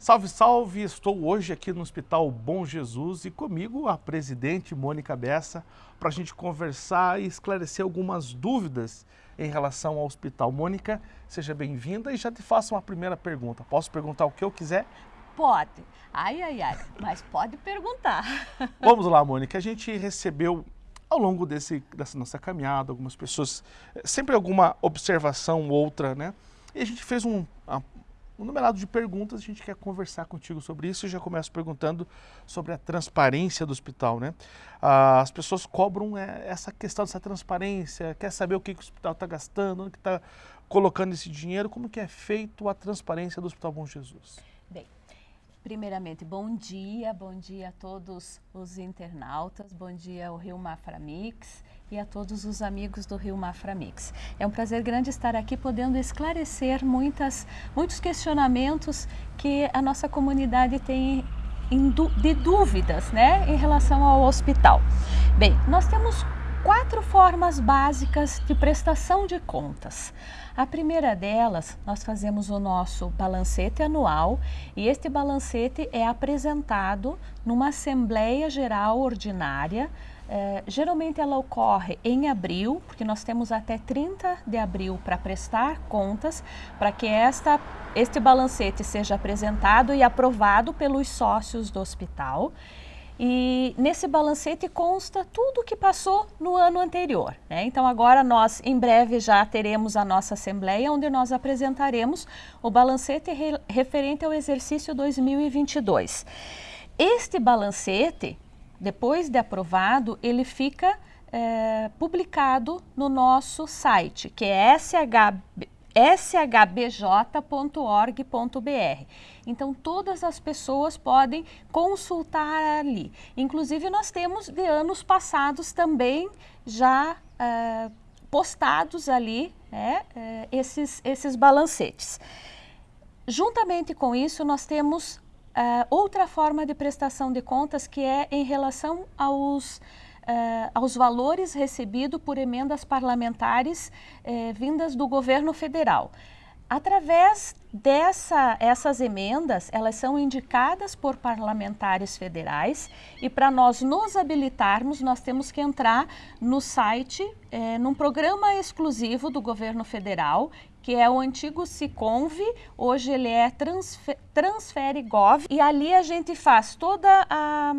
Salve, salve! Estou hoje aqui no Hospital Bom Jesus e comigo a presidente Mônica Bessa para a gente conversar e esclarecer algumas dúvidas em relação ao hospital. Mônica, seja bem-vinda e já te faço uma primeira pergunta. Posso perguntar o que eu quiser? Pode. Ai, ai, ai, mas pode perguntar. Vamos lá, Mônica. A gente recebeu ao longo desse, dessa nossa caminhada, algumas pessoas, eh, sempre alguma observação outra, né? E a gente fez um, um numerado de perguntas, a gente quer conversar contigo sobre isso e já começo perguntando sobre a transparência do hospital, né? Ah, as pessoas cobram é, essa questão dessa transparência, quer saber o que, que o hospital está gastando, onde está colocando esse dinheiro, como que é feito a transparência do Hospital Bom Jesus? Bem, primeiramente, bom dia, bom dia a todos os internautas, bom dia ao Rio Maframix e a todos os amigos do Rio Mafra Mix. É um prazer grande estar aqui podendo esclarecer muitas, muitos questionamentos que a nossa comunidade tem de dúvidas né, em relação ao hospital. Bem, nós temos quatro formas básicas de prestação de contas. A primeira delas, nós fazemos o nosso balancete anual e este balancete é apresentado numa Assembleia Geral Ordinária é, geralmente ela ocorre em abril, porque nós temos até 30 de abril para prestar contas, para que esta, este balancete seja apresentado e aprovado pelos sócios do hospital. E nesse balancete consta tudo o que passou no ano anterior. Né? Então agora nós, em breve, já teremos a nossa assembleia, onde nós apresentaremos o balancete re referente ao exercício 2022. Este balancete depois de aprovado, ele fica é, publicado no nosso site, que é shb, shbj.org.br. Então, todas as pessoas podem consultar ali. Inclusive, nós temos de anos passados também já é, postados ali né, é, esses, esses balancetes. Juntamente com isso, nós temos Uh, outra forma de prestação de contas que é em relação aos, uh, aos valores recebidos por emendas parlamentares uh, vindas do governo federal. Através dessa, essas emendas, elas são indicadas por parlamentares federais e para nós nos habilitarmos, nós temos que entrar no site, é, num programa exclusivo do governo federal, que é o antigo Siconv, hoje ele é Transfer, TransfereGov, e ali a gente faz toda a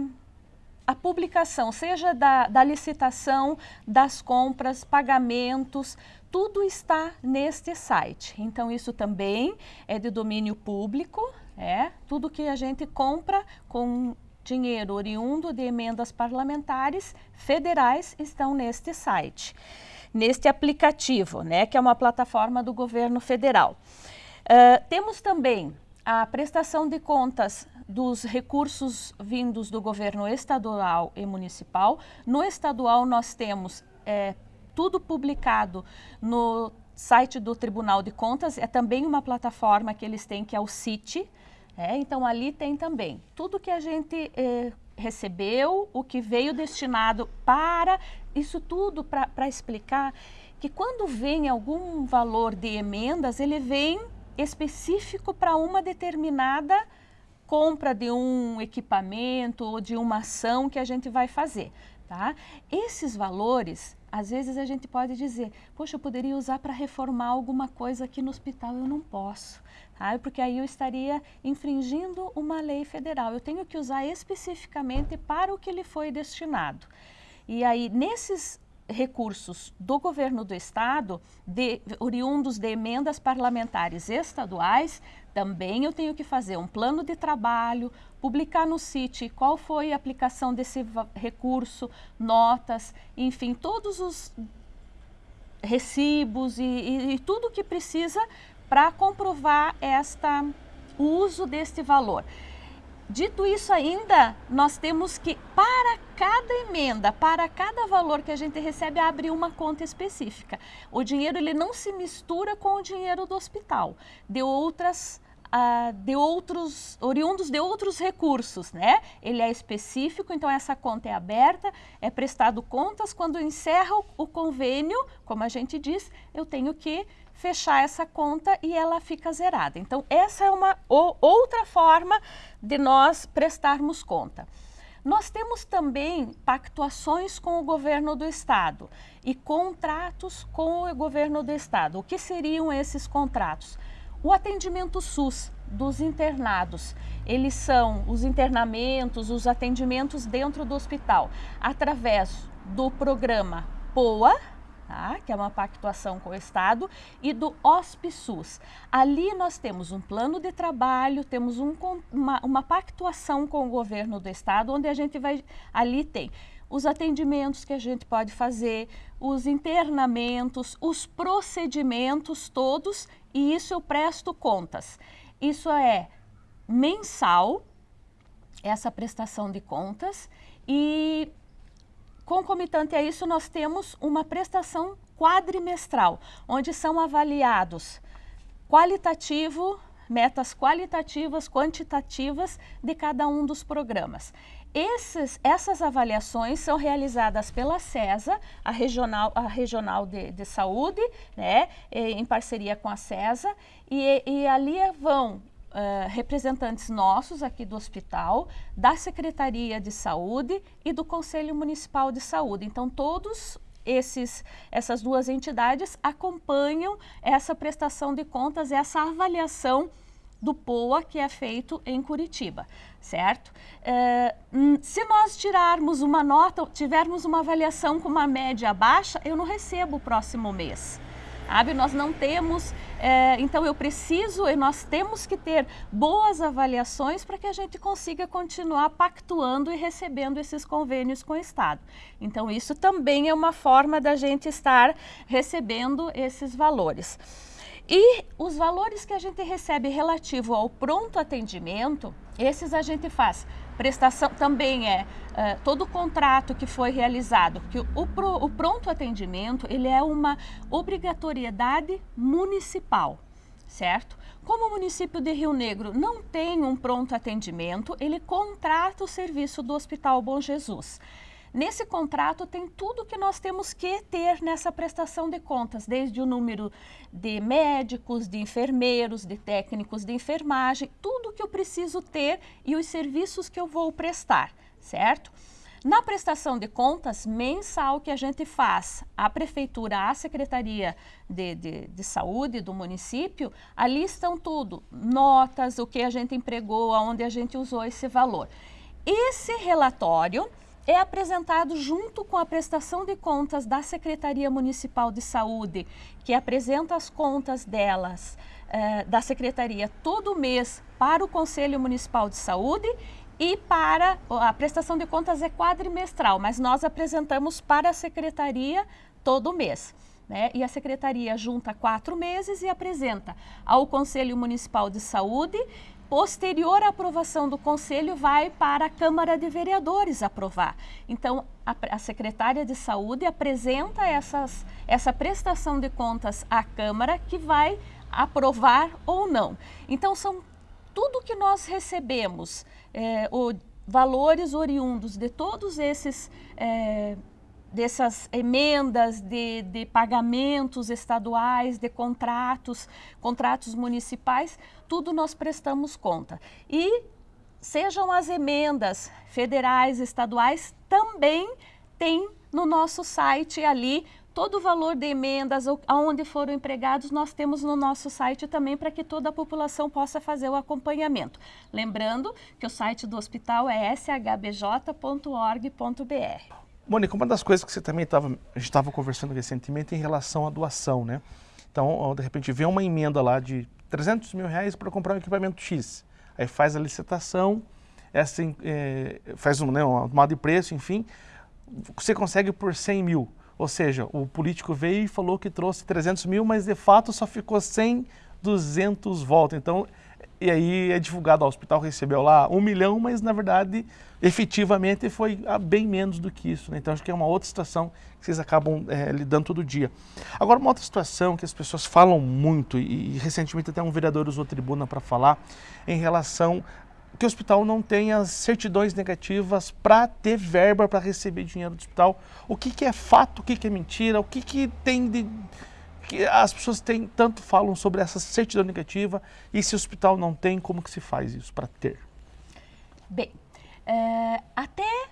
a publicação, seja da, da, licitação, das compras, pagamentos, tudo está neste site. Então, isso também é de domínio público, é tudo que a gente compra com dinheiro oriundo de emendas parlamentares federais estão neste site, neste aplicativo, né, que é uma plataforma do governo federal. Uh, temos também a prestação de contas dos recursos vindos do governo estadual e municipal. No estadual nós temos é, tudo publicado no site do Tribunal de Contas, é também uma plataforma que eles têm que é o CIT, é, então ali tem também tudo que a gente é, recebeu, o que veio destinado para, isso tudo para explicar que quando vem algum valor de emendas, ele vem específico para uma determinada compra de um equipamento ou de uma ação que a gente vai fazer. Tá? Esses valores, às vezes a gente pode dizer, poxa, eu poderia usar para reformar alguma coisa aqui no hospital, eu não posso, tá? porque aí eu estaria infringindo uma lei federal. Eu tenho que usar especificamente para o que ele foi destinado. E aí, nesses recursos do governo do estado, de, oriundos de emendas parlamentares estaduais, também eu tenho que fazer um plano de trabalho, publicar no CIT qual foi a aplicação desse recurso, notas, enfim, todos os recibos e, e, e tudo que precisa para comprovar esta, o uso deste valor. Dito isso ainda, nós temos que, para cada emenda, para cada valor que a gente recebe, abrir uma conta específica. O dinheiro ele não se mistura com o dinheiro do hospital, de outras Uh, de outros, oriundos de outros recursos, né? Ele é específico, então essa conta é aberta, é prestado contas, quando encerra o, o convênio, como a gente diz, eu tenho que fechar essa conta e ela fica zerada. Então, essa é uma outra forma de nós prestarmos conta. Nós temos também pactuações com o governo do estado e contratos com o governo do estado. O que seriam esses contratos? O atendimento SUS dos internados, eles são os internamentos, os atendimentos dentro do hospital, através do programa POA, tá? que é uma pactuação com o Estado, e do HospiSUS. Ali nós temos um plano de trabalho, temos um, uma, uma pactuação com o governo do Estado, onde a gente vai, ali tem os atendimentos que a gente pode fazer, os internamentos, os procedimentos todos, e isso eu presto contas. Isso é mensal, essa prestação de contas, e Concomitante a isso, nós temos uma prestação quadrimestral, onde são avaliados qualitativo, metas qualitativas, quantitativas de cada um dos programas. Esses, essas avaliações são realizadas pela CESA, a regional, a regional de, de saúde, né, em parceria com a CESA, e, e ali vão uh, representantes nossos aqui do hospital, da Secretaria de Saúde e do Conselho Municipal de Saúde. Então, todos esses, essas duas entidades acompanham essa prestação de contas, essa avaliação do POA que é feito em Curitiba, certo? É, se nós tirarmos uma nota, tivermos uma avaliação com uma média baixa, eu não recebo o próximo mês sabe? Nós não temos, é, então eu preciso e nós temos que ter boas avaliações para que a gente consiga continuar pactuando e recebendo esses convênios com o Estado. Então isso também é uma forma da gente estar recebendo esses valores. E os valores que a gente recebe relativo ao pronto atendimento, esses a gente faz prestação também é uh, todo o contrato que foi realizado, que o, o, o pronto atendimento ele é uma obrigatoriedade municipal, certo? Como o município de Rio Negro não tem um pronto atendimento, ele contrata o serviço do Hospital Bom Jesus. Nesse contrato tem tudo que nós temos que ter nessa prestação de contas, desde o número de médicos, de enfermeiros, de técnicos de enfermagem, tudo que eu preciso ter e os serviços que eu vou prestar, certo? Na prestação de contas mensal que a gente faz, a prefeitura, a secretaria de, de, de, saúde do município, ali estão tudo, notas, o que a gente empregou, aonde a gente usou esse valor. Esse relatório é apresentado junto com a prestação de contas da Secretaria Municipal de Saúde, que apresenta as contas delas, eh, da Secretaria, todo mês para o Conselho Municipal de Saúde e para a prestação de contas é quadrimestral, mas nós apresentamos para a Secretaria todo mês. Né? E a Secretaria junta quatro meses e apresenta ao Conselho Municipal de Saúde posterior à aprovação do Conselho, vai para a Câmara de Vereadores aprovar. Então, a, a secretária de Saúde apresenta essas, essa prestação de contas à Câmara, que vai aprovar ou não. Então, são tudo que nós recebemos, é, o, valores oriundos de todos esses é, dessas emendas de, de, pagamentos estaduais, de contratos, contratos municipais, tudo nós prestamos conta. E sejam as emendas federais, estaduais, também tem no nosso site ali todo o valor de emendas, aonde foram empregados, nós temos no nosso site também para que toda a população possa fazer o acompanhamento. Lembrando que o site do hospital é shbj.org.br. Mônica, uma das coisas que você também estava, a gente estava conversando recentemente em relação à doação, né? Então, de repente, vê uma emenda lá de 300 mil reais para comprar um equipamento X. Aí faz a licitação, essa, é, faz um, né, uma tomada de preço, enfim, você consegue por 100 mil. Ou seja, o político veio e falou que trouxe 300 mil, mas de fato só ficou 100, 200 volta. Então, e aí é divulgado, o hospital recebeu lá um milhão, mas na verdade, efetivamente foi bem menos do que isso. Né? Então acho que é uma outra situação que vocês acabam é, lidando todo dia. Agora, uma outra situação que as pessoas falam muito, e, e recentemente até um vereador usou tribuna para falar, em relação que o hospital não as certidões negativas para ter verba para receber dinheiro do hospital. O que, que é fato, o que, que é mentira, o que, que tem de que as pessoas têm, tanto falam sobre essa certidão negativa e se o hospital não tem, como que se faz isso para ter? Bem, é, até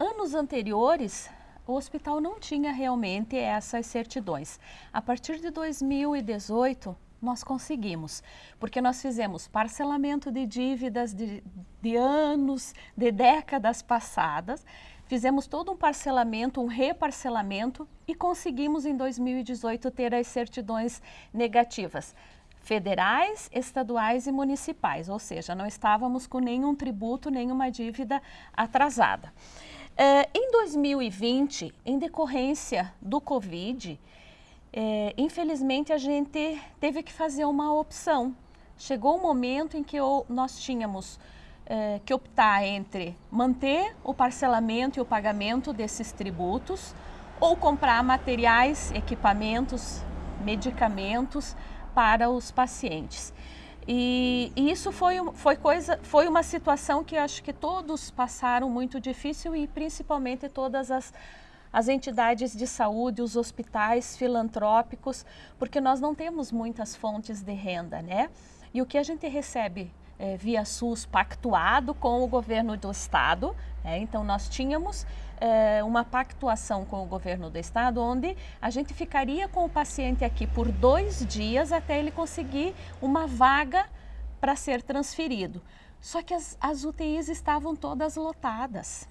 anos anteriores, o hospital não tinha realmente essas certidões. A partir de 2018, nós conseguimos, porque nós fizemos parcelamento de dívidas de, de anos, de décadas passadas, fizemos todo um parcelamento, um reparcelamento e conseguimos em 2018 ter as certidões negativas federais, estaduais e municipais, ou seja, não estávamos com nenhum tributo, nenhuma dívida atrasada. Eh, em 2020, em decorrência do Covid, é, infelizmente a gente teve que fazer uma opção. Chegou um momento em que eu, nós tínhamos é, que optar entre manter o parcelamento e o pagamento desses tributos ou comprar materiais, equipamentos, medicamentos para os pacientes. E, e, isso foi, foi, coisa, foi uma situação que acho que todos passaram muito difícil e principalmente todas as as entidades de saúde, os hospitais filantrópicos, porque nós não temos muitas fontes de renda, né? E o que a gente recebe é, via SUS pactuado com o governo do estado, é, então nós tínhamos é, uma pactuação com o governo do estado, onde a gente ficaria com o paciente aqui por dois dias até ele conseguir uma vaga para ser transferido. Só que as, as UTIs estavam todas lotadas.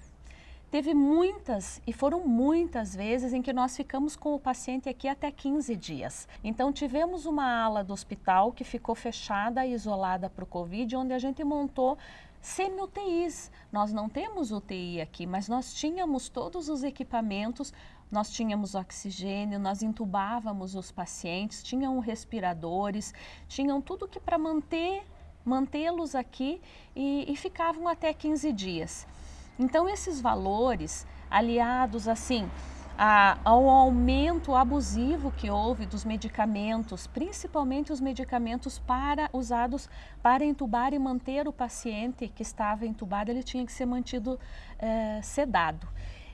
Teve muitas, e foram muitas vezes, em que nós ficamos com o paciente aqui até 15 dias. Então, tivemos uma ala do hospital que ficou fechada, isolada para o Covid, onde a gente montou semi-UTIs. Nós não temos UTI aqui, mas nós tínhamos todos os equipamentos, nós tínhamos oxigênio, nós entubávamos os pacientes, tinham respiradores, tinham tudo que para manter mantê-los aqui e, e ficavam até 15 dias. Então, esses valores, aliados assim a, ao aumento abusivo que houve dos medicamentos, principalmente os medicamentos para usados para entubar e manter o paciente que estava entubado, ele tinha que ser mantido é, sedado.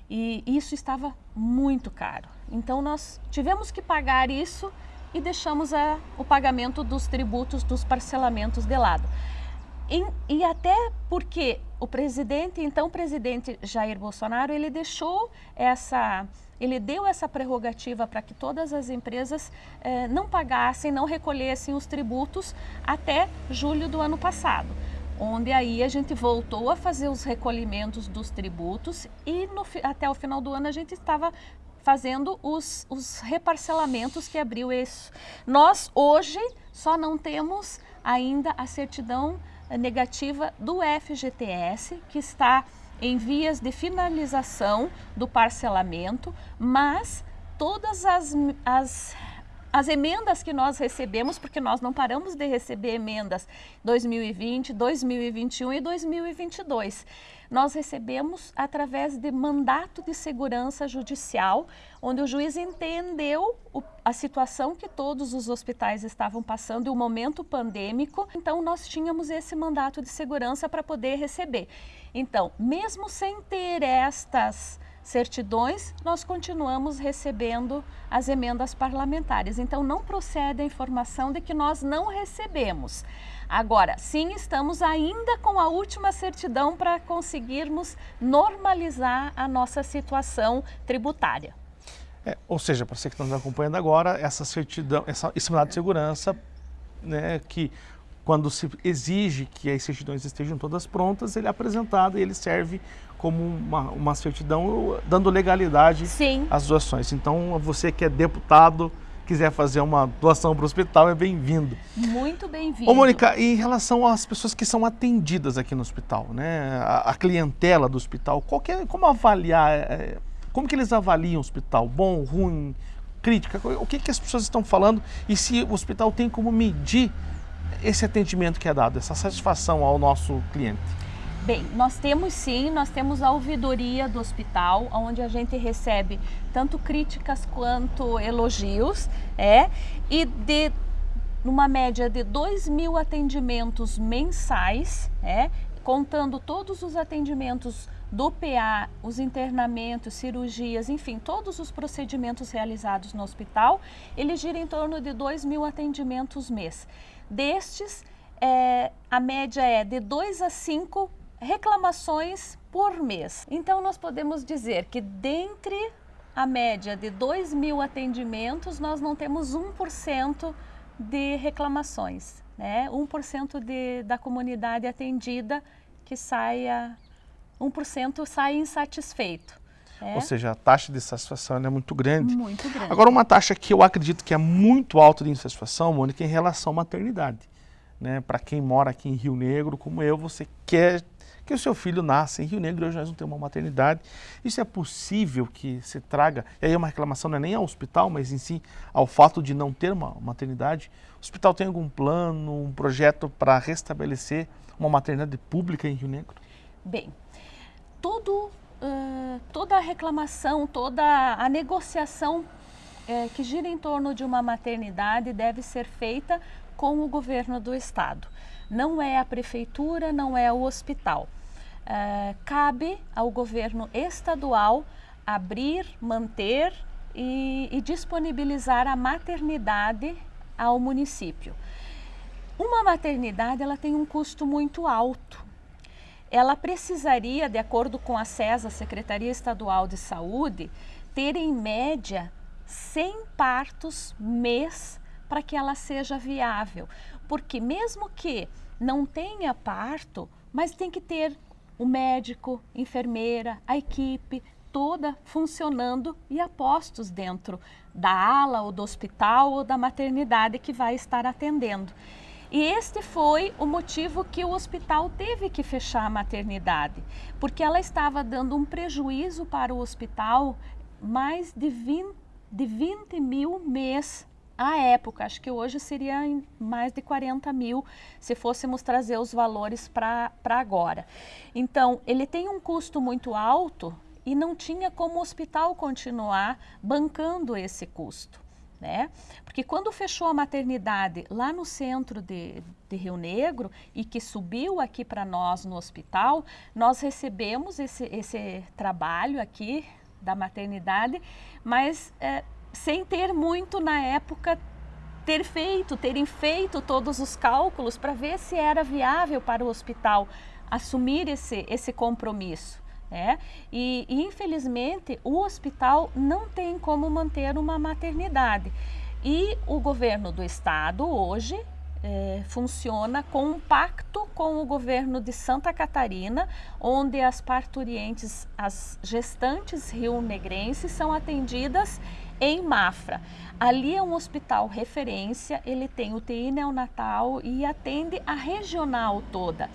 E isso estava muito caro. Então, nós tivemos que pagar isso e deixamos a, o pagamento dos tributos, dos parcelamentos de lado. E, até porque o presidente, então presidente Jair Bolsonaro, ele deixou essa, ele deu essa prerrogativa para que todas as empresas eh, não pagassem, não recolhessem os tributos até julho do ano passado. Onde aí a gente voltou a fazer os recolhimentos dos tributos e no, até o final do ano a gente estava fazendo os, os reparcelamentos que abriu isso. Nós hoje só não temos ainda a certidão negativa do FGTS, que está em vias de finalização do parcelamento, mas todas as, as, as emendas que nós recebemos, porque nós não paramos de receber emendas 2020, 2021 e 2022 nós recebemos através de mandato de segurança judicial, onde o juiz entendeu o, a situação que todos os hospitais estavam passando e o momento pandêmico, então nós tínhamos esse mandato de segurança para poder receber. Então, mesmo sem ter estas certidões, nós continuamos recebendo as emendas parlamentares. Então, não procede a informação de que nós não recebemos. Agora, sim, estamos ainda com a última certidão para conseguirmos normalizar a nossa situação tributária. É, ou seja, para você que está nos acompanhando agora, essa certidão, essa, esse mandato de segurança, né, que quando se exige que as certidões estejam todas prontas, ele é apresentado e ele serve como uma, uma certidão dando legalidade Sim. às doações. Então, você que é deputado, quiser fazer uma doação para o hospital, é bem-vindo. Muito bem-vindo. Ô, Mônica, em relação às pessoas que são atendidas aqui no hospital, né? A, a clientela do hospital, é, como avaliar, é, é, como que eles avaliam o hospital? Bom, ruim, crítica? O que, que as pessoas estão falando e se o hospital tem como medir esse atendimento que é dado, essa satisfação ao nosso cliente? Bem, nós temos sim, nós temos a ouvidoria do hospital, onde a gente recebe tanto críticas quanto elogios, é, e de numa média de 2 mil atendimentos mensais, é, contando todos os atendimentos do PA, os internamentos, cirurgias, enfim, todos os procedimentos realizados no hospital, ele gira em torno de 2 mil atendimentos mês. Destes, é, a média é de 2 a 5 reclamações por mês. Então, nós podemos dizer que dentre a média de 2 mil atendimentos, nós não temos 1% de reclamações, né? 1% de, da comunidade atendida que saia, 1% sai insatisfeito. É. Ou seja, a taxa de satisfação é muito grande. Muito grande. Agora, uma taxa que eu acredito que é muito alta de insatisfação, Mônica, em relação à maternidade. Né? Para quem mora aqui em Rio Negro, como eu, você quer que o seu filho nasça em Rio Negro, hoje nós não temos uma maternidade. Isso é possível que se traga, e aí uma reclamação não é nem ao hospital, mas em si ao fato de não ter uma maternidade. O hospital tem algum plano, um projeto para restabelecer uma maternidade pública em Rio Negro? Bem, todo, uh, toda a reclamação, toda a negociação uh, que gira em torno de uma maternidade deve ser feita com o governo do estado não é a prefeitura, não é o hospital. Uh, cabe ao governo estadual abrir, manter e, e disponibilizar a maternidade ao município. Uma maternidade ela tem um custo muito alto. Ela precisaria, de acordo com a CESA, Secretaria Estadual de Saúde, ter em média 100 partos mês para que ela seja viável. Porque mesmo que não tenha parto, mas tem que ter o médico, enfermeira, a equipe toda funcionando e apostos dentro da ala ou do hospital ou da maternidade que vai estar atendendo. E este foi o motivo que o hospital teve que fechar a maternidade, porque ela estava dando um prejuízo para o hospital mais de 20, de 20 mil mês à época, acho que hoje seria mais de 40 mil se fôssemos trazer os valores para agora. Então, ele tem um custo muito alto e não tinha como o hospital continuar bancando esse custo. Né? Porque quando fechou a maternidade lá no centro de, de Rio Negro e que subiu aqui para nós no hospital, nós recebemos esse, esse trabalho aqui da maternidade, mas é, sem ter muito na época ter feito, terem feito todos os cálculos para ver se era viável para o hospital assumir esse, esse compromisso. Né? E, e, infelizmente o hospital não tem como manter uma maternidade. E o governo do estado hoje é, funciona com um pacto com o governo de Santa Catarina, onde as parturientes, as gestantes rio-negrenses são atendidas em Mafra. Ali é um hospital referência, ele tem UTI neonatal e atende a regional toda.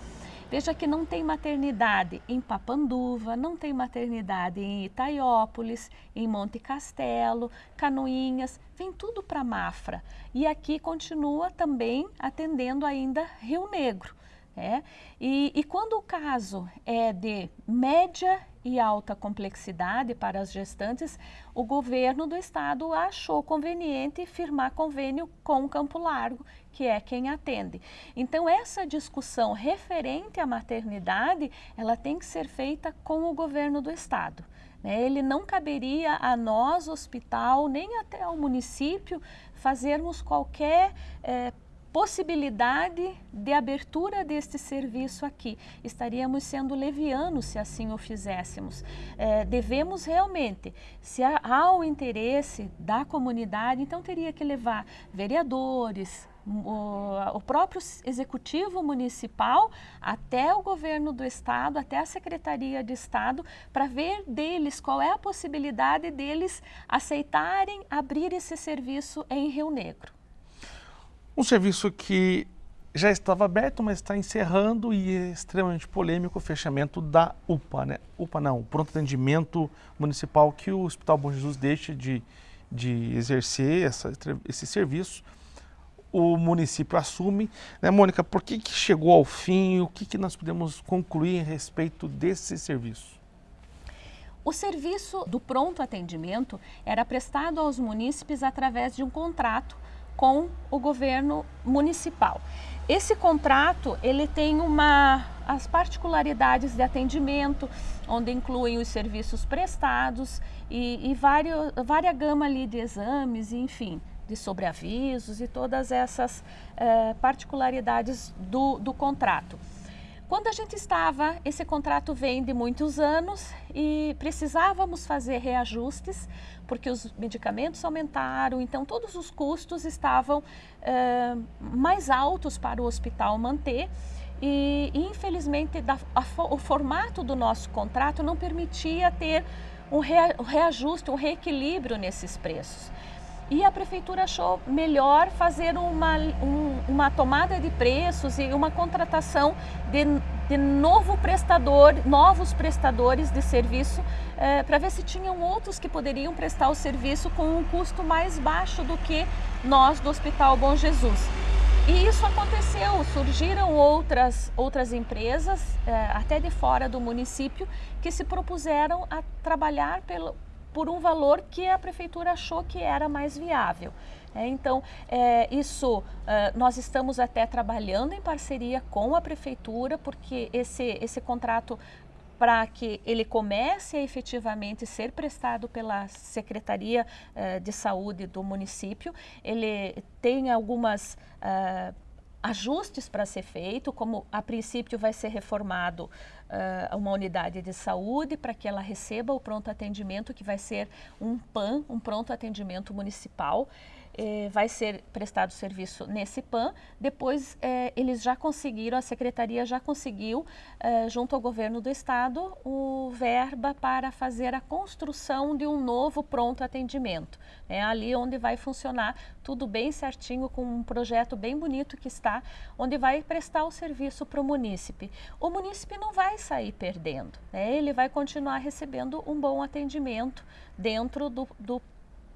Veja que não tem maternidade em Papanduva, não tem maternidade em Itaiópolis, em Monte Castelo, Canoinhas, vem tudo para Mafra. E aqui continua também atendendo ainda Rio Negro. É? E, e quando o caso é de média e alta complexidade para as gestantes, o governo do estado achou conveniente firmar convênio com o Campo Largo, que é quem atende. Então, essa discussão referente à maternidade, ela tem que ser feita com o governo do estado. Né? Ele não caberia a nós, hospital, nem até ao município, fazermos qualquer eh, possibilidade de abertura deste serviço aqui. Estaríamos sendo levianos se assim o fizéssemos. É, devemos realmente, se há o interesse da comunidade, então teria que levar vereadores, o, o, próprio executivo municipal até o governo do estado, até a secretaria de estado, para ver deles qual é a possibilidade deles aceitarem abrir esse serviço em Rio Negro. Um serviço que já estava aberto, mas está encerrando e é extremamente polêmico o fechamento da UPA, né? UPA não, pronto atendimento municipal que o Hospital Bom Jesus deixa de, de exercer essa, esse serviço. O município assume. Né, Mônica, por que, que chegou ao fim? O que, que nós podemos concluir a respeito desse serviço? O serviço do pronto atendimento era prestado aos munícipes através de um contrato com o governo municipal. esse contrato ele tem uma as particularidades de atendimento, onde incluem os serviços prestados e, e vários, várias gama ali de exames, enfim, de sobreavisos e todas essas eh, particularidades do, do contrato. Quando a gente estava, esse contrato vem de muitos anos e precisávamos fazer reajustes, porque os medicamentos aumentaram, então todos os custos estavam eh, mais altos para o hospital manter. E, infelizmente, da, a, o formato do nosso contrato não permitia ter um, rea, um reajuste, um reequilíbrio nesses preços. E a prefeitura achou melhor fazer uma, um, uma tomada de preços e uma contratação de, de novo prestador, novos prestadores de serviço, eh, para ver se tinham outros que poderiam prestar o serviço com um custo mais baixo do que nós do Hospital Bom Jesus. E isso aconteceu, surgiram outras, outras empresas, eh, até de fora do município, que se propuseram a trabalhar pelo, por um valor que a prefeitura achou que era mais viável. É, então, é, isso é, nós estamos até trabalhando em parceria com a prefeitura, porque esse, esse contrato para que ele comece a efetivamente ser prestado pela Secretaria é, de Saúde do município, ele tem algumas é, ajustes para ser feito, como a princípio vai ser reformado uh, uma unidade de saúde para que ela receba o pronto atendimento, que vai ser um PAN, um pronto atendimento municipal eh, vai ser prestado serviço nesse PAN. Depois, eh, eles já conseguiram, a secretaria já conseguiu, eh, junto ao governo do estado, o verba para fazer a construção de um novo pronto atendimento. É ali onde vai funcionar tudo bem certinho, com um projeto bem bonito que está, onde vai prestar o serviço para o munícipe. O munícipe não vai sair perdendo, né? ele vai continuar recebendo um bom atendimento dentro do, do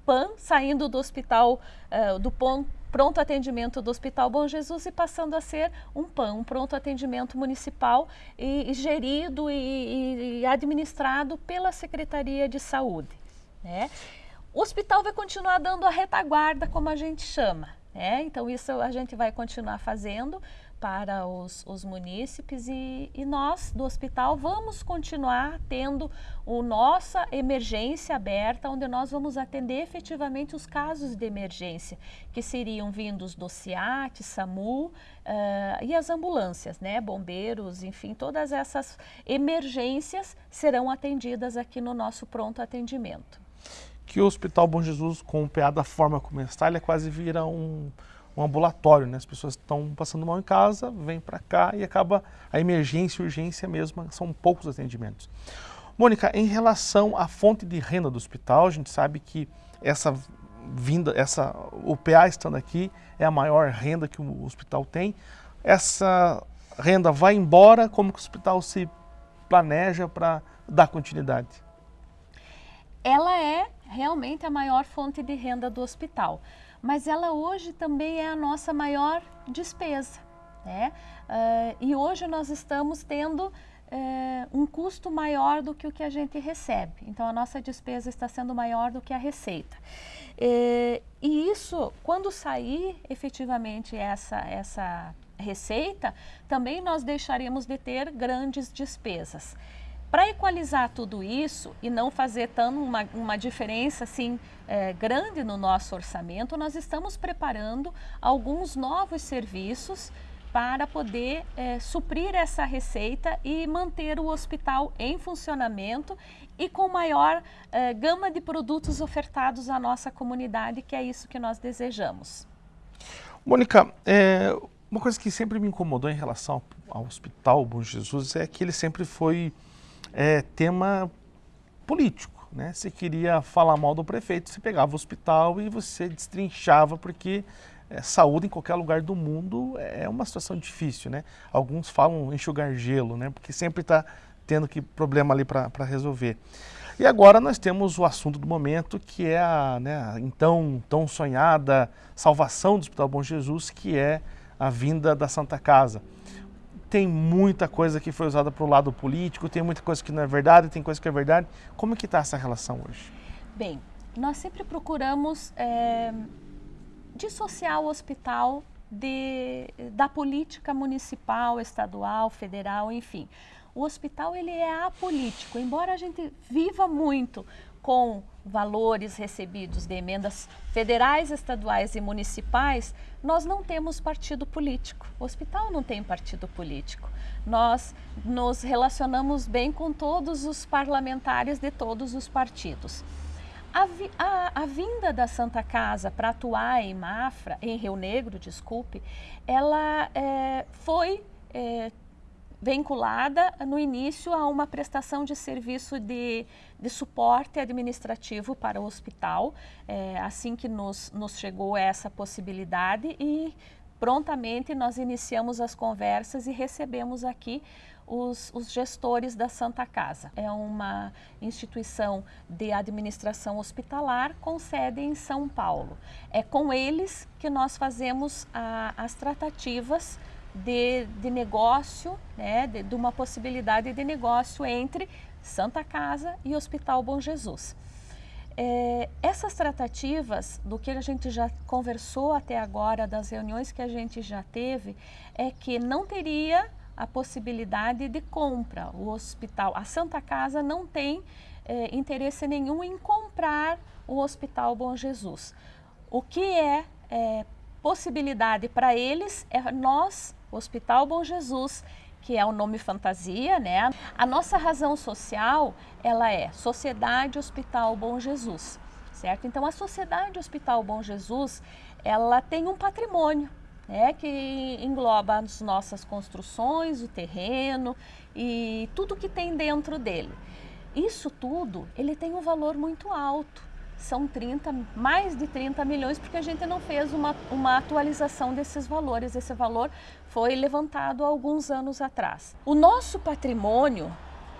PAN, saindo do hospital, uh, do PAN, pronto atendimento do Hospital Bom Jesus e passando a ser um PAN, um pronto atendimento municipal e, e gerido e, e, administrado pela Secretaria de Saúde. Né? O hospital vai continuar dando a retaguarda, como a gente chama. Né? Então, isso a gente vai continuar fazendo, para os, os munícipes e, e, nós do hospital vamos continuar tendo o nossa emergência aberta, onde nós vamos atender efetivamente os casos de emergência, que seriam vindos do CIAT, SAMU uh, e as ambulâncias, né? bombeiros, enfim, todas essas emergências serão atendidas aqui no nosso pronto atendimento. Que o Hospital Bom Jesus, com o PA da forma como está, ele é quase vira um um ambulatório, né? As pessoas estão passando mal em casa, vêm para cá e acaba a emergência e urgência mesmo, são poucos atendimentos. Mônica, em relação à fonte de renda do hospital, a gente sabe que essa vinda, essa, o PA estando aqui é a maior renda que o hospital tem. Essa renda vai embora, como que o hospital se planeja para dar continuidade? Ela é realmente a maior fonte de renda do hospital mas ela hoje também é a nossa maior despesa. Né? Uh, e hoje nós estamos tendo uh, um custo maior do que o que a gente recebe. Então, a nossa despesa está sendo maior do que a receita. Uh, e isso, quando sair efetivamente essa, essa receita, também nós deixaremos de ter grandes despesas. Para equalizar tudo isso e não fazer tão uma, uma diferença assim é, grande no nosso orçamento, nós estamos preparando alguns novos serviços para poder é, suprir essa receita e manter o hospital em funcionamento e com maior é, gama de produtos ofertados à nossa comunidade, que é isso que nós desejamos. Mônica, é, uma coisa que sempre me incomodou em relação ao Hospital Bom Jesus é que ele sempre foi é, tema político. Né? Você queria falar mal do prefeito, você pegava o hospital e você destrinchava, porque é, saúde em qualquer lugar do mundo é uma situação difícil. Né? Alguns falam enxugar gelo, né? porque sempre está tendo que problema ali para resolver. E agora nós temos o assunto do momento, que é a né, então tão sonhada salvação do Hospital Bom Jesus, que é a vinda da Santa Casa tem muita coisa que foi usada para o lado político, tem muita coisa que não é verdade, tem coisa que é verdade. Como é que está essa relação hoje? Bem, nós sempre procuramos é, dissociar o hospital de, da política municipal, estadual, federal, enfim. O hospital ele é apolítico, embora a gente viva muito com valores recebidos de emendas federais, estaduais e municipais, nós não temos partido político. O hospital não tem partido político. Nós nos relacionamos bem com todos os parlamentares de todos os partidos. A, vi, a, a, vinda da Santa Casa para atuar em Mafra, em Rio Negro, desculpe, ela é, foi é, vinculada no início a uma prestação de serviço de, de suporte administrativo para o hospital, é, assim que nos, nos chegou essa possibilidade e prontamente nós iniciamos as conversas e recebemos aqui os, os, gestores da Santa Casa. É uma instituição de administração hospitalar com sede em São Paulo. É com eles que nós fazemos a, as tratativas de, de negócio, né, de, de uma possibilidade de negócio entre Santa Casa e Hospital Bom Jesus. É, essas tratativas, do que a gente já conversou até agora, das reuniões que a gente já teve, é que não teria a possibilidade de compra. O hospital, a Santa Casa não tem é, interesse nenhum em comprar o Hospital Bom Jesus. O que é, é possibilidade para eles é nós, Hospital Bom Jesus, que é o nome fantasia, né? A nossa razão social, ela é Sociedade Hospital Bom Jesus, certo? Então a Sociedade Hospital Bom Jesus, ela tem um patrimônio, né, que engloba as nossas construções, o terreno e tudo que tem dentro dele. Isso tudo, ele tem um valor muito alto. São 30, mais de 30 milhões, porque a gente não fez uma, uma atualização desses valores. Esse valor foi levantado há alguns anos atrás. O nosso patrimônio,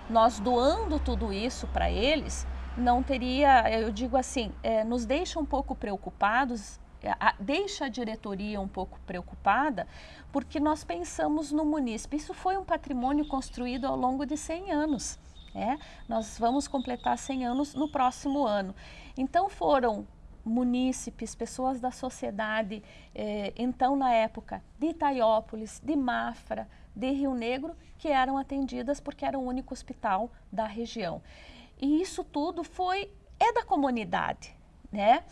nós doando tudo isso para eles, não teria, eu digo assim, é, nos deixa um pouco preocupados a, deixa a diretoria um pouco preocupada, porque nós pensamos no munícipe. Isso foi um patrimônio construído ao longo de 100 anos. É? Nós vamos completar 100 anos no próximo ano. Então foram munícipes, pessoas da sociedade, eh, então na época de Itaiópolis, de Mafra, de Rio Negro, que eram atendidas porque era o único hospital da região. E isso tudo foi, é da comunidade, né?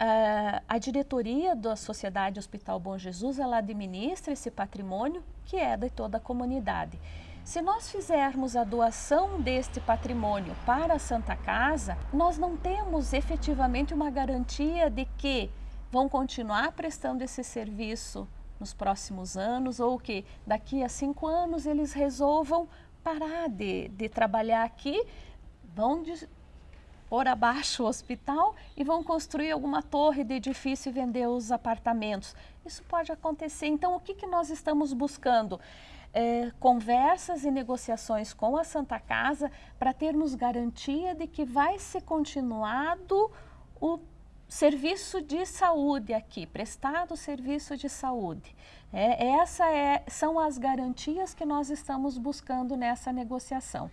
Uh, a diretoria da Sociedade Hospital Bom Jesus, ela administra esse patrimônio que é de toda a comunidade. Se nós fizermos a doação deste patrimônio para a Santa Casa, nós não temos efetivamente uma garantia de que vão continuar prestando esse serviço nos próximos anos ou que daqui a cinco anos eles resolvam parar de, de trabalhar aqui, vão pôr abaixo o hospital e vão construir alguma torre de edifício e vender os apartamentos. Isso pode acontecer. Então, o que, que nós estamos buscando? É, conversas e negociações com a Santa Casa para termos garantia de que vai ser continuado o serviço de saúde aqui, prestado serviço de saúde. É, essa é, são as garantias que nós estamos buscando nessa negociação.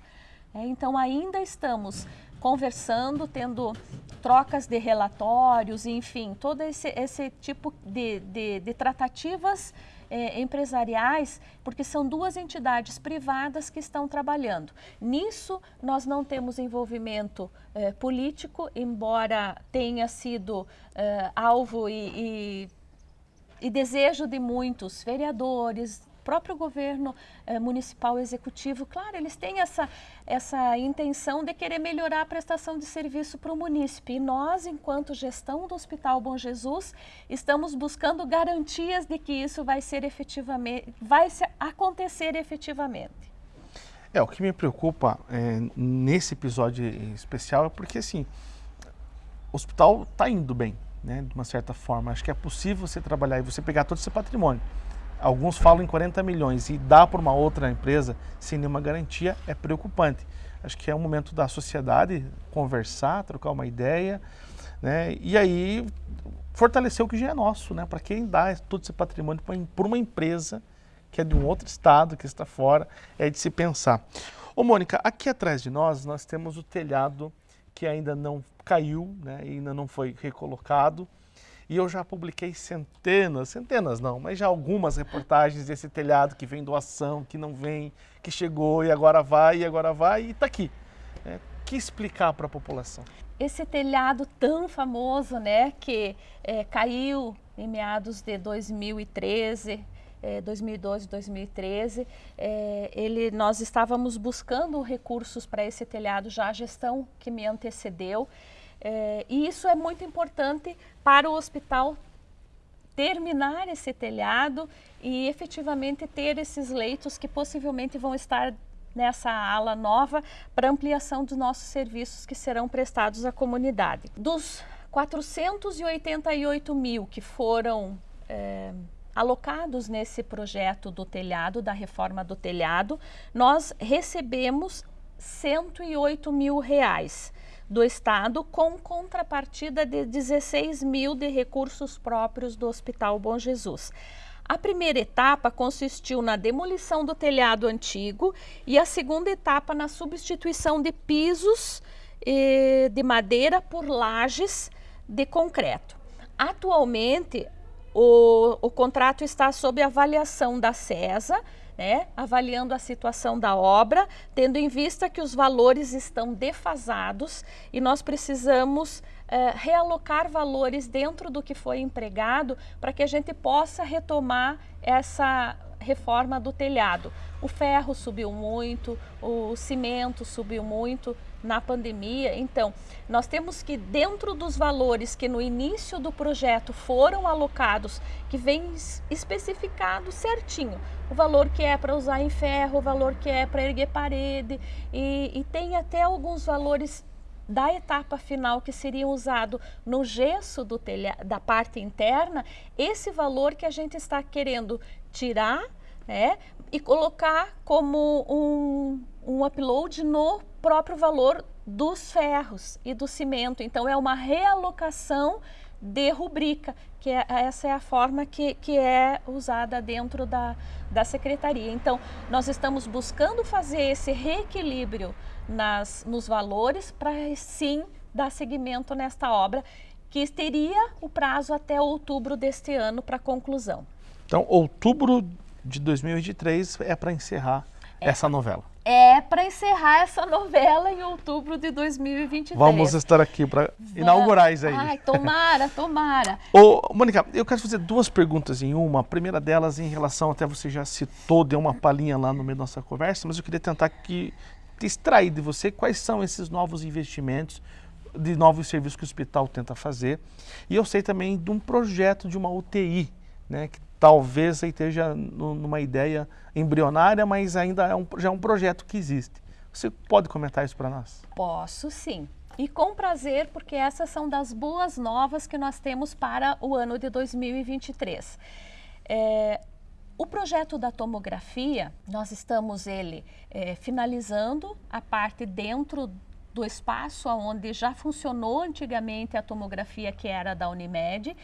É, então, ainda estamos conversando, tendo trocas de relatórios, enfim, todo esse, esse tipo de, de, de tratativas é, empresariais, porque são duas entidades privadas que estão trabalhando. Nisso, nós não temos envolvimento é, político, embora tenha sido é, alvo e, e, e desejo de muitos vereadores, próprio governo eh, municipal executivo, claro, eles têm essa, essa intenção de querer melhorar a prestação de serviço para o munícipe. E nós, enquanto gestão do Hospital Bom Jesus, estamos buscando garantias de que isso vai ser efetivamente, vai acontecer efetivamente. É, o que me preocupa é, nesse episódio especial é porque, assim, o hospital está indo bem, né, de uma certa forma. Acho que é possível você trabalhar e você pegar todo esse patrimônio alguns falam em 40 milhões e dá para uma outra empresa sem nenhuma garantia, é preocupante. Acho que é o momento da sociedade conversar, trocar uma ideia, né? E aí fortalecer o que já é nosso, né? Para quem dá todo esse patrimônio para uma empresa que é de um outro estado, que está fora, é de se pensar. Ô Mônica, aqui atrás de nós, nós temos o telhado que ainda não caiu, né? ainda não foi recolocado. E eu já publiquei centenas, centenas não, mas já algumas reportagens desse telhado que vem doação, que não vem, que chegou e agora vai, e agora vai e está aqui. É, que explicar para a população? Esse telhado tão famoso, né, que é, caiu em meados de 2013, é, 2012, 2013, é, ele, nós estávamos buscando recursos para esse telhado já a gestão que me antecedeu. É, e isso é muito importante para o hospital terminar esse telhado e efetivamente ter esses leitos que possivelmente vão estar nessa ala nova para ampliação dos nossos serviços que serão prestados à comunidade. Dos 488 mil que foram é, alocados nesse projeto do telhado, da reforma do telhado, nós recebemos 108 mil reais do Estado com contrapartida de 16 mil de recursos próprios do Hospital Bom Jesus. A primeira etapa consistiu na demolição do telhado antigo e a segunda etapa na substituição de pisos eh, de madeira por lajes de concreto. Atualmente, o, o contrato está sob avaliação da CESA, né, avaliando a situação da obra, tendo em vista que os valores estão defasados e nós precisamos é, realocar valores dentro do que foi empregado para que a gente possa retomar essa reforma do telhado. O ferro subiu muito, o cimento subiu muito na pandemia. Então, nós temos que, dentro dos valores que no início do projeto foram alocados, que vem especificado certinho, o valor que é para usar em ferro, o valor que é para erguer parede, e, e tem até alguns valores da etapa final que seria usado no gesso do telha, da parte interna, esse valor que a gente está querendo tirar né, e colocar como um, um upload no próprio valor dos ferros e do cimento. Então, é uma realocação de rubrica, que é, essa é a forma que, que é usada dentro da, da secretaria. Então, nós estamos buscando fazer esse reequilíbrio nas, nos valores para sim dar seguimento nesta obra, que teria o prazo até outubro deste ano para conclusão. Então, outubro de 2023 é para encerrar é. essa novela. É para encerrar essa novela em outubro de 2023. Vamos estar aqui para inaugurar isso aí. Ai, tomara, tomara. Ô, Mônica, eu quero fazer duas perguntas em uma. A primeira delas em relação, até você já citou, deu uma palhinha lá no meio da nossa conversa, mas eu queria tentar que extrair de você quais são esses novos investimentos, de novos serviços que o hospital tenta fazer. E eu sei também de um projeto de uma UTI, né, que talvez esteja numa ideia embrionária, mas ainda é um, já é um projeto que existe. Você pode comentar isso para nós? Posso sim. E com prazer, porque essas são das boas novas que nós temos para o ano de 2023. É, o projeto da tomografia, nós estamos ele é, finalizando a parte dentro do espaço onde já funcionou antigamente a tomografia que era da Unimed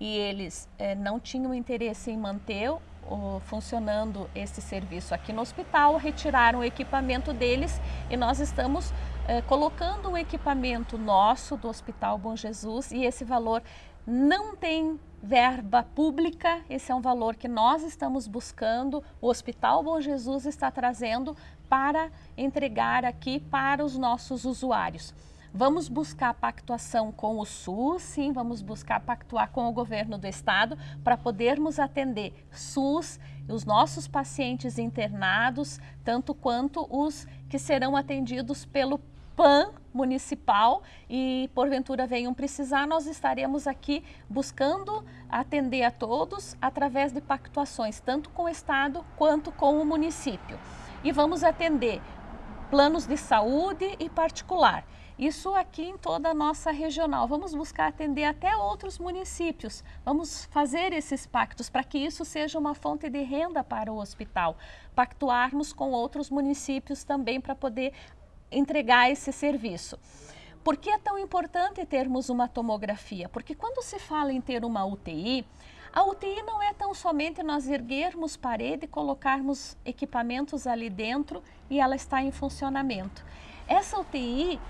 e eles é, não tinham interesse em manter o, funcionando esse serviço. Aqui no hospital, retiraram o equipamento deles e nós estamos é, colocando o equipamento nosso do Hospital Bom Jesus e esse valor não tem verba pública, esse é um valor que nós estamos buscando, o Hospital Bom Jesus está trazendo para entregar aqui para os nossos usuários. Vamos buscar pactuação com o SUS, sim, vamos buscar pactuar com o governo do estado para podermos atender SUS, os nossos pacientes internados, tanto quanto os que serão atendidos pelo PAN municipal e porventura venham precisar, nós estaremos aqui buscando atender a todos através de pactuações, tanto com o estado quanto com o município. E vamos atender planos de saúde e particular. Isso aqui em toda a nossa regional. Vamos buscar atender até outros municípios. Vamos fazer esses pactos para que isso seja uma fonte de renda para o hospital. Pactuarmos com outros municípios também para poder entregar esse serviço. Por que é tão importante termos uma tomografia? Porque quando se fala em ter uma UTI, a UTI não é tão somente nós erguermos parede, colocarmos equipamentos ali dentro e ela está em funcionamento. Essa UTI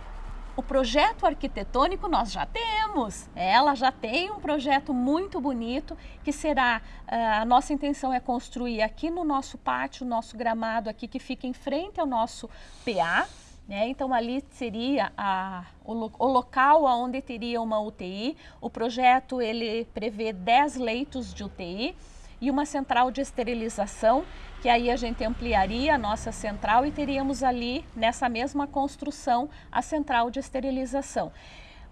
o projeto arquitetônico nós já temos. Ela já tem um projeto muito bonito que será, uh, a nossa intenção é construir aqui no nosso pátio, nosso gramado aqui que fica em frente ao nosso PA, né? Então, ali seria a, o, o, local onde teria uma UTI. O projeto ele prevê 10 leitos de UTI e uma central de esterilização, que aí a gente ampliaria a nossa central e teríamos ali, nessa mesma construção, a central de esterilização.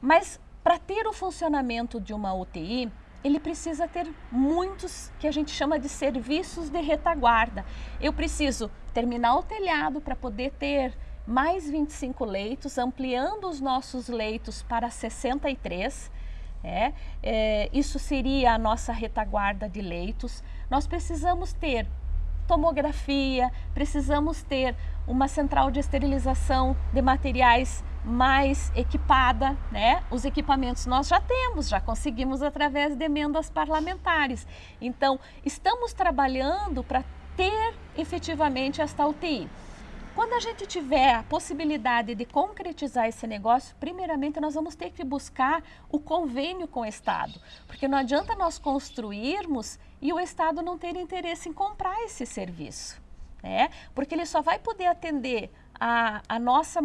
Mas para ter o funcionamento de uma UTI, ele precisa ter muitos que a gente chama de serviços de retaguarda. Eu preciso terminar o telhado para poder ter mais 25 leitos, ampliando os nossos leitos para 63. É, é, isso seria a nossa retaguarda de leitos. Nós precisamos ter tomografia, precisamos ter uma central de esterilização de materiais mais equipada, né? Os equipamentos nós já temos, já conseguimos através de emendas parlamentares. Então, estamos trabalhando para ter efetivamente esta UTI. Quando a gente tiver a possibilidade de concretizar esse negócio, primeiramente nós vamos ter que buscar o convênio com o Estado, porque não adianta nós construirmos e o Estado não ter interesse em comprar esse serviço, né? porque ele só vai poder atender a, a nossa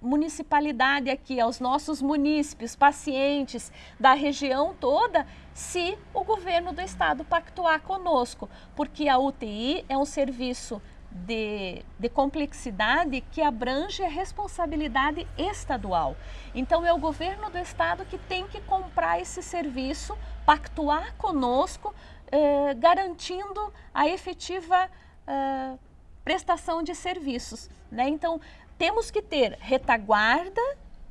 municipalidade aqui, aos nossos munícipes, pacientes da região toda, se o governo do estado pactuar conosco, porque a UTI é um serviço de, de, complexidade que abrange a responsabilidade estadual. Então, é o governo do estado que tem que comprar esse serviço, pactuar conosco, eh, garantindo a efetiva eh, prestação de serviços. Né? Então, temos que ter retaguarda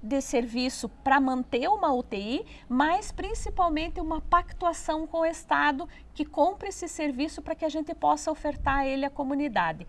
de serviço para manter uma UTI, mas principalmente uma pactuação com o Estado que compre esse serviço para que a gente possa ofertar ele à comunidade.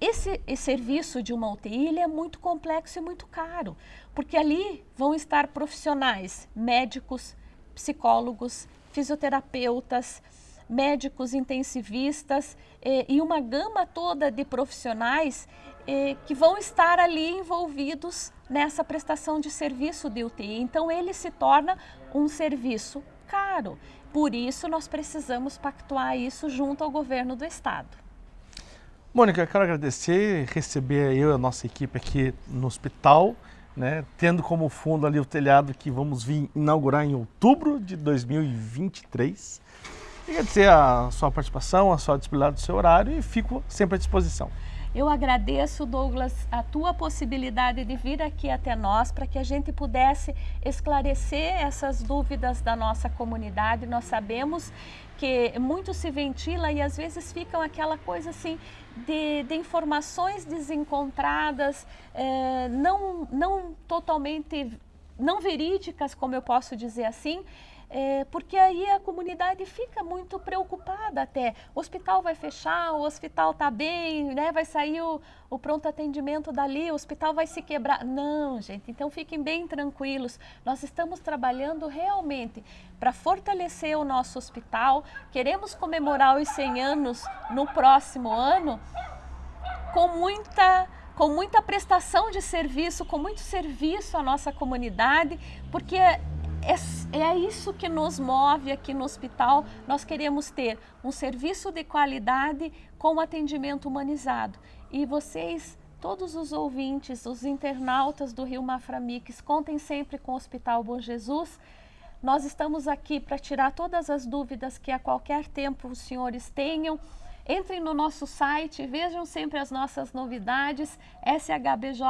Esse, esse, serviço de uma UTI ele é muito complexo e muito caro, porque ali vão estar profissionais, médicos, psicólogos, fisioterapeutas, médicos intensivistas eh, e uma gama toda de profissionais eh, que vão estar ali envolvidos nessa prestação de serviço de UTI. Então ele se torna um serviço caro. Por isso nós precisamos pactuar isso junto ao governo do estado. Mônica, quero agradecer, receber eu e a nossa equipe aqui no hospital, né, tendo como fundo ali o telhado que vamos vir inaugurar em outubro de 2023. Agradecer a sua participação, a sua disponibilidade do seu horário e fico sempre à disposição. Eu agradeço, Douglas, a tua possibilidade de vir aqui até nós para que a gente pudesse esclarecer essas dúvidas da nossa comunidade. Nós sabemos que muito se ventila e às vezes ficam aquela coisa assim de, de informações desencontradas, eh, não, não totalmente, não verídicas, como eu posso dizer assim, é, porque aí a comunidade fica muito preocupada até. O hospital vai fechar, o hospital está bem, né? vai sair o, o, pronto atendimento dali, o hospital vai se quebrar. Não, gente, então fiquem bem tranquilos. Nós estamos trabalhando realmente para fortalecer o nosso hospital. Queremos comemorar os 100 anos no próximo ano com muita com muita prestação de serviço, com muito serviço à nossa comunidade, porque é, é isso que nos move aqui no hospital. Nós queremos ter um serviço de qualidade com atendimento humanizado. E vocês, todos os ouvintes, os internautas do Rio Maframix, contem sempre com o Hospital Bom Jesus. Nós estamos aqui para tirar todas as dúvidas que a qualquer tempo os senhores tenham. Entrem no nosso site, vejam sempre as nossas novidades, shbj.org.br.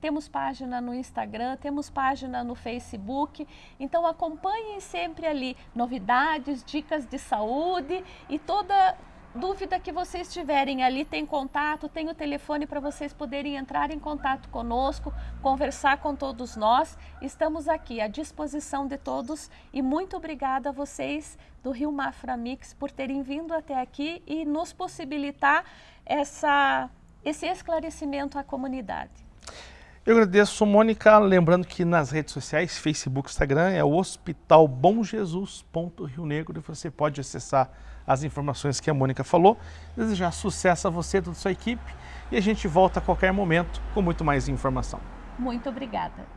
Temos página no Instagram, temos página no Facebook. Então acompanhem sempre ali novidades, dicas de saúde e toda dúvida que vocês tiverem ali, tem contato, tem o telefone para vocês poderem entrar em contato conosco, conversar com todos nós. Estamos aqui à disposição de todos e muito obrigada a vocês do Rio Mafra Mix por terem vindo até aqui e nos possibilitar essa, esse esclarecimento à comunidade. Eu agradeço, Mônica. Lembrando que nas redes sociais, Facebook, Instagram, é o Hospital Bom Jesus. Rio Negro e você pode acessar as informações que a Mônica falou. Desejar sucesso a você e toda a sua equipe e a gente volta a qualquer momento com muito mais informação. Muito obrigada.